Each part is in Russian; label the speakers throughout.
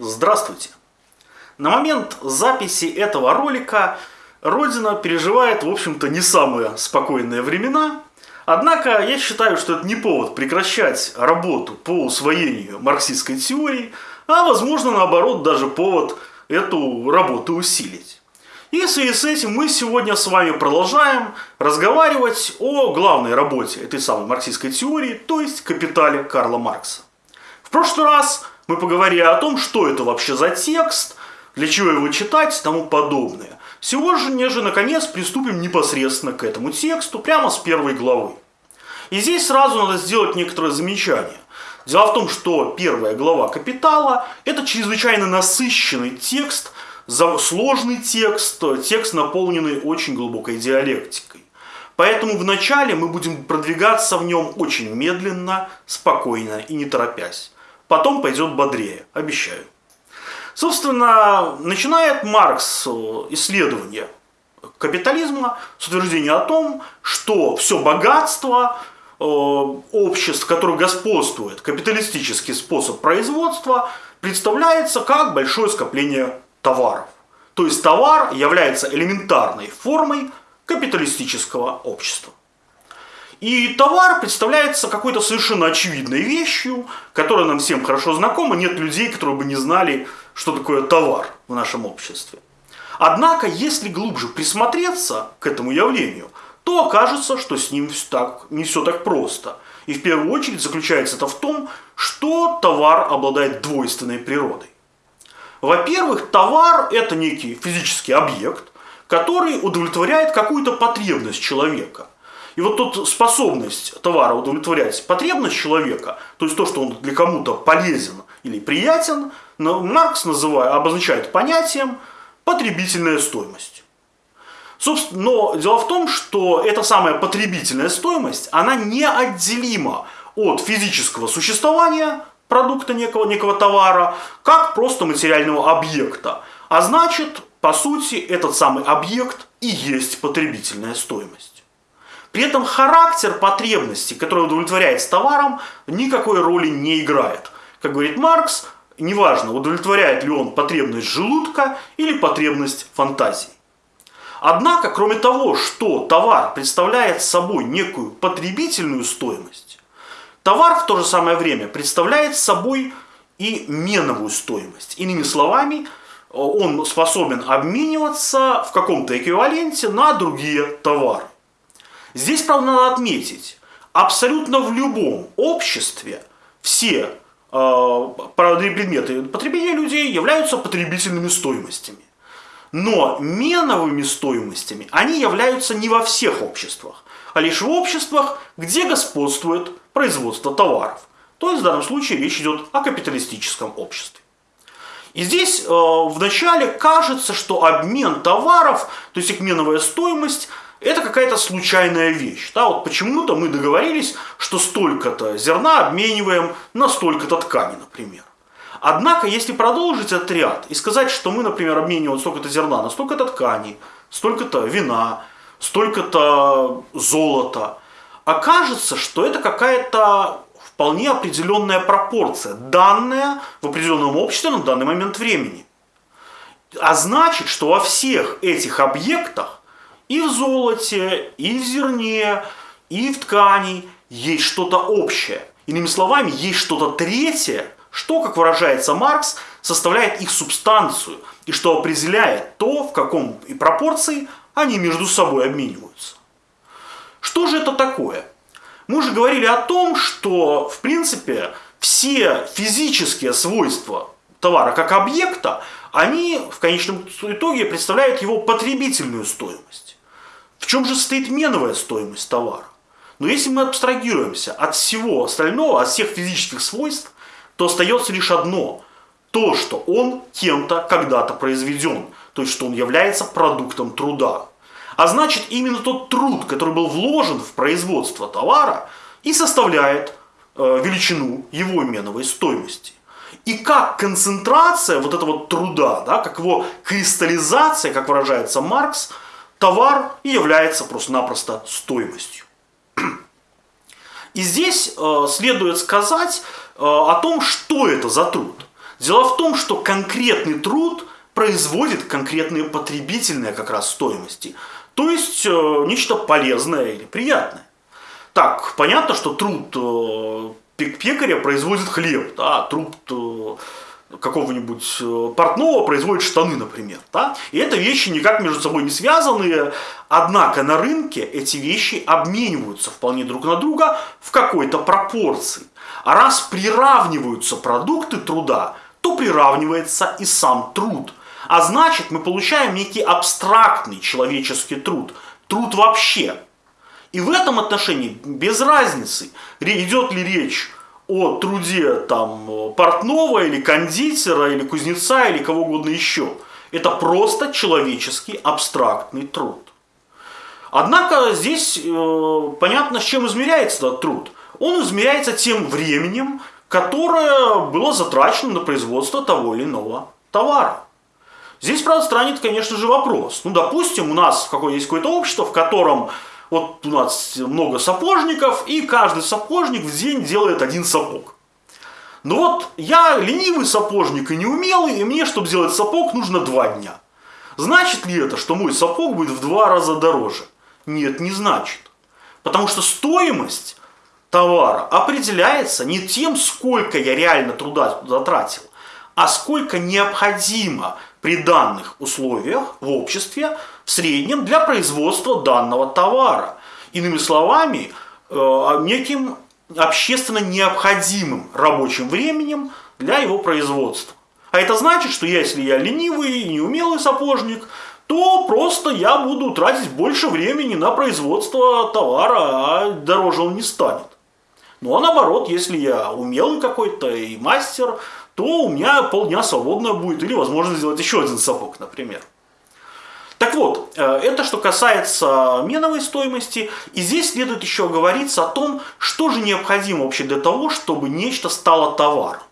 Speaker 1: Здравствуйте! На момент записи этого ролика Родина переживает, в общем-то, не самые спокойные времена. Однако я считаю, что это не повод прекращать работу по усвоению марксистской теории, а, возможно, наоборот, даже повод эту работу усилить. И в связи с этим мы сегодня с вами продолжаем разговаривать о главной работе этой самой марксистской теории, то есть «Капитале» Карла Маркса. В прошлый раз мы поговорили о том, что это вообще за текст, для чего его читать и тому подобное. Сегодня же, наконец, приступим непосредственно к этому тексту, прямо с первой главы. И здесь сразу надо сделать некоторое замечание. Дело в том, что первая глава «Капитала» – это чрезвычайно насыщенный текст, сложный текст, текст, наполненный очень глубокой диалектикой. Поэтому вначале мы будем продвигаться в нем очень медленно, спокойно и не торопясь. Потом пойдет бодрее, обещаю. Собственно, начинает Маркс э, исследование капитализма с утверждения о том, что все богатство э, обществ, в которых господствует капиталистический способ производства, представляется как большое скопление товаров. То есть товар является элементарной формой капиталистического общества. И товар представляется какой-то совершенно очевидной вещью, которая нам всем хорошо знакома. Нет людей, которые бы не знали, что такое товар в нашем обществе. Однако, если глубже присмотреться к этому явлению, то окажется, что с ним так, не все так просто. И в первую очередь заключается это в том, что товар обладает двойственной природой. Во-первых, товар – это некий физический объект, который удовлетворяет какую-то потребность человека – и вот тут способность товара удовлетворять потребность человека, то есть то, что он для кому-то полезен или приятен, Маркс называет, обозначает понятием потребительная стоимость. Собственно, но дело в том, что эта самая потребительная стоимость, она неотделима от физического существования продукта некого, некого товара, как просто материального объекта. А значит, по сути, этот самый объект и есть потребительная стоимость. При этом характер потребности, который удовлетворяется товаром, никакой роли не играет. Как говорит Маркс, неважно, удовлетворяет ли он потребность желудка или потребность фантазии. Однако, кроме того, что товар представляет собой некую потребительную стоимость, товар в то же самое время представляет собой и меновую стоимость. Иными словами, он способен обмениваться в каком-то эквиваленте на другие товары. Здесь, правда, надо отметить, абсолютно в любом обществе все э, предметы потребления людей являются потребительными стоимостями. Но меновыми стоимостями они являются не во всех обществах, а лишь в обществах, где господствует производство товаров. То есть в данном случае речь идет о капиталистическом обществе. И здесь э, вначале кажется, что обмен товаров, то есть их меновая стоимость – это какая-то случайная вещь. Да, вот почему-то мы договорились, что столько-то зерна обмениваем на столько-то ткани, например. Однако, если продолжить этот ряд и сказать, что мы, например, обмениваем столько-то зерна на столько-то ткани, столько-то вина, столько-то золота, окажется, что это какая-то вполне определенная пропорция, данная в определенном обществе на данный момент времени. А значит, что во всех этих объектах и в золоте, и в зерне, и в ткани есть что-то общее. Иными словами, есть что-то третье, что, как выражается Маркс, составляет их субстанцию и что определяет то, в каком и пропорции они между собой обмениваются. Что же это такое? Мы уже говорили о том, что, в принципе, все физические свойства товара как объекта, они в конечном итоге представляют его потребительную стоимость. Чем же состоит меновая стоимость товара? Но если мы абстрагируемся от всего остального, от всех физических свойств, то остается лишь одно – то, что он кем-то когда-то произведен, то есть что он является продуктом труда. А значит, именно тот труд, который был вложен в производство товара, и составляет э, величину его меновой стоимости. И как концентрация вот этого труда, да, как его кристаллизация, как выражается Маркс – товар и является просто-напросто стоимостью. И здесь э, следует сказать э, о том, что это за труд. Дело в том, что конкретный труд производит конкретные потребительные как раз стоимости. То есть э, нечто полезное или приятное. Так, понятно, что труд э, пекаря производит хлеб, да, труд э, какого-нибудь э, портного производит штаны, например. Да? И это вещи никак между собой не связанные, однако на рынке эти вещи обмениваются вполне друг на друга в какой-то пропорции. А раз приравниваются продукты труда, то приравнивается и сам труд. А значит, мы получаем некий абстрактный человеческий труд, труд вообще. И в этом отношении без разницы, идет ли речь о труде там портного или кондитера или кузнеца или кого угодно еще. Это просто человеческий абстрактный труд. Однако здесь э, понятно, с чем измеряется этот труд. Он измеряется тем временем, которое было затрачено на производство того или иного товара. Здесь, правда, странит, конечно же, вопрос. Ну, допустим, у нас какое есть какое-то общество, в котором вот у нас много сапожников, и каждый сапожник в день делает один сапог. Но вот я ленивый сапожник и неумелый, и мне, чтобы сделать сапог, нужно два дня. Значит ли это, что мой сапог будет в два раза дороже? Нет, не значит. Потому что стоимость товара определяется не тем, сколько я реально труда затратил, а сколько необходимо при данных условиях в обществе среднем для производства данного товара. Иными словами, э, неким общественно необходимым рабочим временем для его производства. А это значит, что если я ленивый и неумелый сапожник, то просто я буду тратить больше времени на производство товара, а дороже он не станет. Ну а наоборот, если я умелый какой-то и мастер, то у меня полдня свободно будет, или возможно сделать еще один сапог, например. Так вот, э, это что касается меновой стоимости, и здесь следует еще говориться о том, что же необходимо вообще для того, чтобы нечто стало товаром.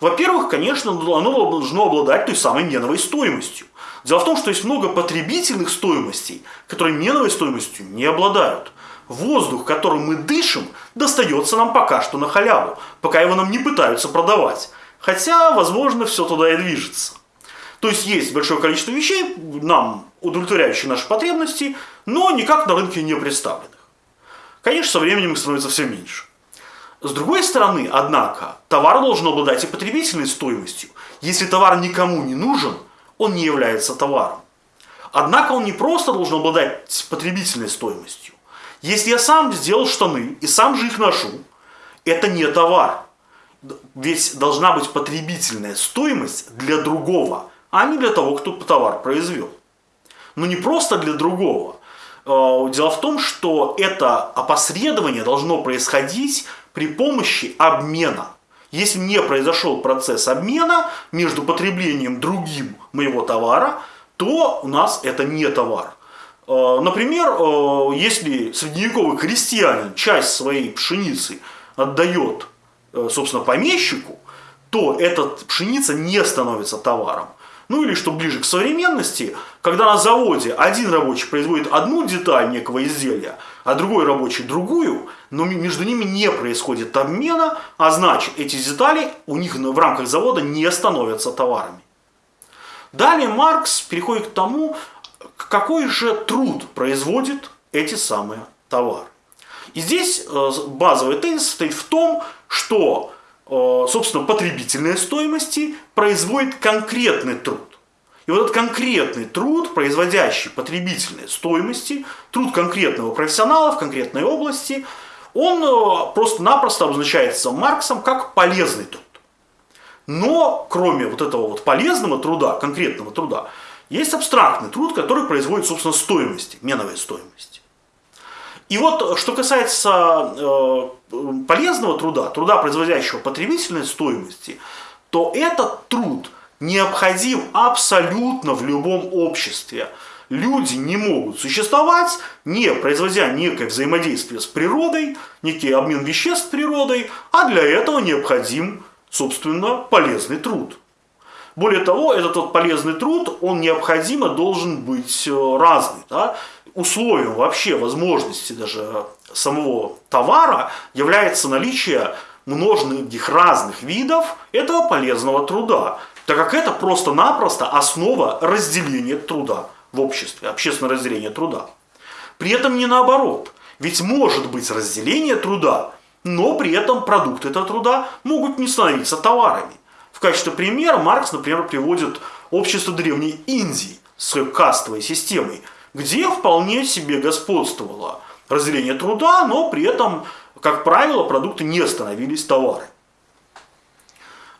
Speaker 1: Во-первых, конечно, оно должно обладать той самой меновой стоимостью. Дело в том, что есть много потребительных стоимостей, которые меновой стоимостью не обладают. Воздух, которым мы дышим, достается нам пока что на халяву, пока его нам не пытаются продавать. Хотя, возможно, все туда и движется. То есть есть большое количество вещей, нам удовлетворяющие наши потребности, но никак на рынке не представленных. Конечно, со временем их становится все меньше. С другой стороны, однако, товар должен обладать и потребительной стоимостью. Если товар никому не нужен, он не является товаром. Однако он не просто должен обладать потребительной стоимостью. Если я сам сделал штаны и сам же их ношу, это не товар. Ведь должна быть потребительная стоимость для другого, а не для того, кто товар произвел. Но не просто для другого. Э, дело в том, что это опосредование должно происходить при помощи обмена. Если не произошел процесс обмена между потреблением другим моего товара, то у нас это не товар. Э, например, э, если средневековый крестьянин часть своей пшеницы отдает собственно, помещику, то эта пшеница не становится товаром. Ну или, что ближе к современности, когда на заводе один рабочий производит одну деталь некого изделия, а другой рабочий другую, но между ними не происходит обмена, а значит эти детали у них в рамках завода не становятся товарами. Далее Маркс переходит к тому, какой же труд производит эти самые товары. И здесь э, базовый тезис состоит в том, что, э, собственно, потребительные стоимости производит конкретный труд. И вот этот конкретный труд, производящий потребительные стоимости, труд конкретного профессионала в конкретной области, он э, просто-напросто обозначается Марксом как полезный труд. Но кроме вот этого вот полезного труда, конкретного труда, есть абстрактный труд, который производит, собственно, стоимости, меновые стоимости. И вот, что касается э, полезного труда, труда, производящего потребительной стоимости, то этот труд необходим абсолютно в любом обществе. Люди не могут существовать, не производя некое взаимодействие с природой, некий обмен веществ с природой, а для этого необходим, собственно, полезный труд. Более того, этот вот полезный труд, он необходимо должен быть э, разный. Да? условием вообще возможности даже самого товара является наличие множных разных видов этого полезного труда, так как это просто-напросто основа разделения труда в обществе, общественное разделение труда. При этом не наоборот, ведь может быть разделение труда, но при этом продукты этого труда могут не становиться товарами. В качестве примера Маркс, например, приводит общество Древней Индии с кастовой системой, где вполне себе господствовало разделение труда, но при этом, как правило, продукты не становились товарами.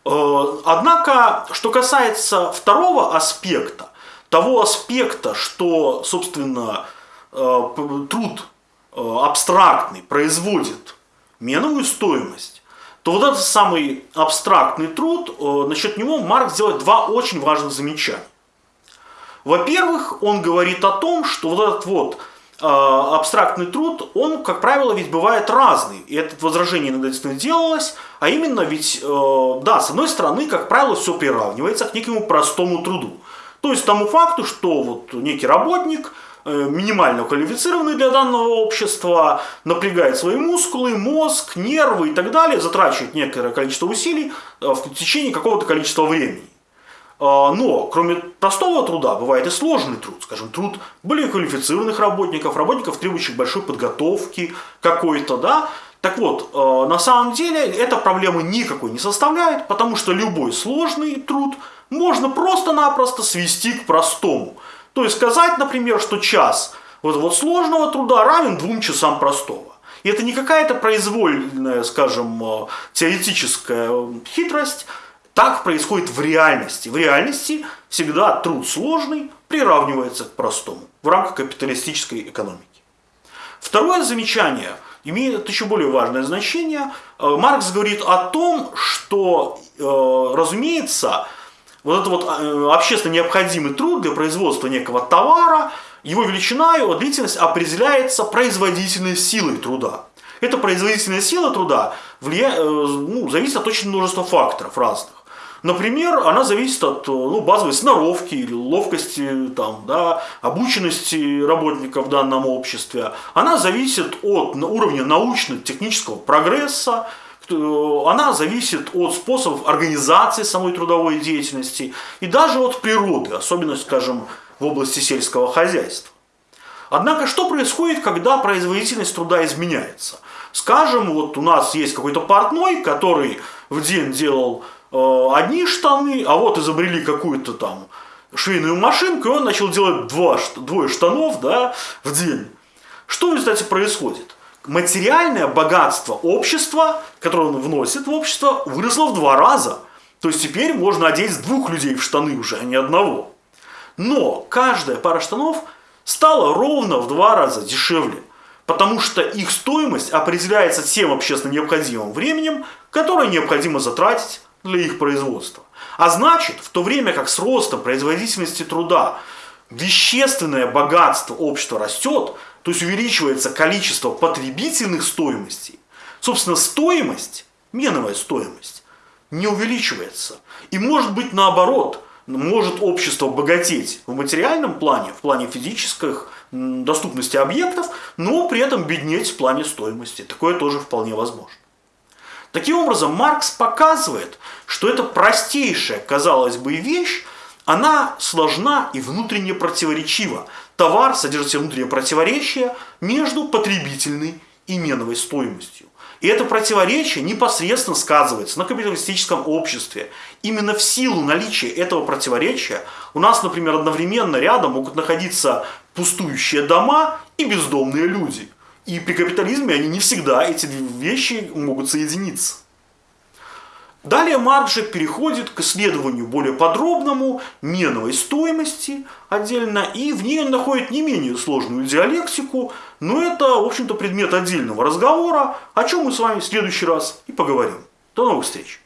Speaker 1: Э, однако, что касается второго аспекта, того аспекта, что, собственно, э, труд э, абстрактный производит меновую стоимость, то вот этот самый абстрактный труд, насчет него Маркс делает два очень важных замечания. Во-первых, он говорит о том, что вот этот вот абстрактный труд, он, как правило, ведь бывает разный. И это возражение иногда действительно делалось, а именно ведь, э, да, с одной стороны, как правило, все приравнивается к некому простому труду. То есть тому факту, что вот некий работник, э, минимально квалифицированный для данного общества, напрягает свои мускулы, мозг, нервы и так далее, затрачивает некоторое количество усилий э, в течение какого-то количества времени. А, но кроме простого труда бывает и сложный труд, скажем, труд более квалифицированных работников, работников, требующих большой подготовки какой-то, да. Так вот, а, на самом деле эта проблема никакой не составляет, потому что любой сложный труд можно просто-напросто свести к простому. То есть сказать, например, что час вот, вот сложного труда равен двум часам простого. И это не какая-то произвольная, скажем, а, теоретическая хитрость, так происходит в реальности. В реальности всегда труд сложный приравнивается к простому в рамках капиталистической экономики. Второе замечание имеет еще более важное значение. Э, Маркс говорит о том, что, э, разумеется, вот этот вот э, общественно необходимый труд для производства некого товара, его величина, его длительность определяется производительной силой труда. Эта производительная сила труда влия... ну, зависит от очень множества факторов разных. Например, она зависит от ну, базовой сноровки или ловкости, там, да, обученности работников в данном обществе. Она зависит от уровня научно-технического прогресса, она зависит от способов организации самой трудовой деятельности и даже от природы, особенно, скажем, в области сельского хозяйства. Однако, что происходит, когда производительность труда изменяется? Скажем, вот у нас есть какой-то портной, который в день делал Э, одни штаны, а вот изобрели какую-то там швейную машинку, и он начал делать два, двое штанов да, в день. Что в результате происходит? Материальное богатство общества, которое он вносит в общество, выросло в два раза. То есть теперь можно одеть двух людей в штаны уже, а не одного. Но каждая пара штанов стала ровно в два раза дешевле, потому что их стоимость определяется тем общественно необходимым временем, которое необходимо затратить для их производства. А значит, в то время как с ростом производительности труда вещественное богатство общества растет, то есть увеличивается количество потребительных стоимостей, собственно, стоимость, меновая стоимость, не увеличивается. И может быть наоборот, может общество богатеть в материальном плане, в плане физических доступности объектов, но при этом беднеть в плане стоимости. Такое тоже вполне возможно. Таким образом, Маркс показывает, что эта простейшая, казалось бы, вещь, она сложна и внутренне противоречива. Товар содержит в себе внутреннее противоречие между потребительной и меновой стоимостью. И это противоречие непосредственно сказывается на капиталистическом обществе. Именно в силу наличия этого противоречия у нас, например, одновременно рядом могут находиться пустующие дома и бездомные люди – и при капитализме они не всегда, эти вещи могут соединиться. Далее Маркс же переходит к исследованию более подробному меновой стоимости отдельно, и в ней он находит не менее сложную диалектику, но это, в общем-то, предмет отдельного разговора, о чем мы с вами в следующий раз и поговорим. До новых встреч!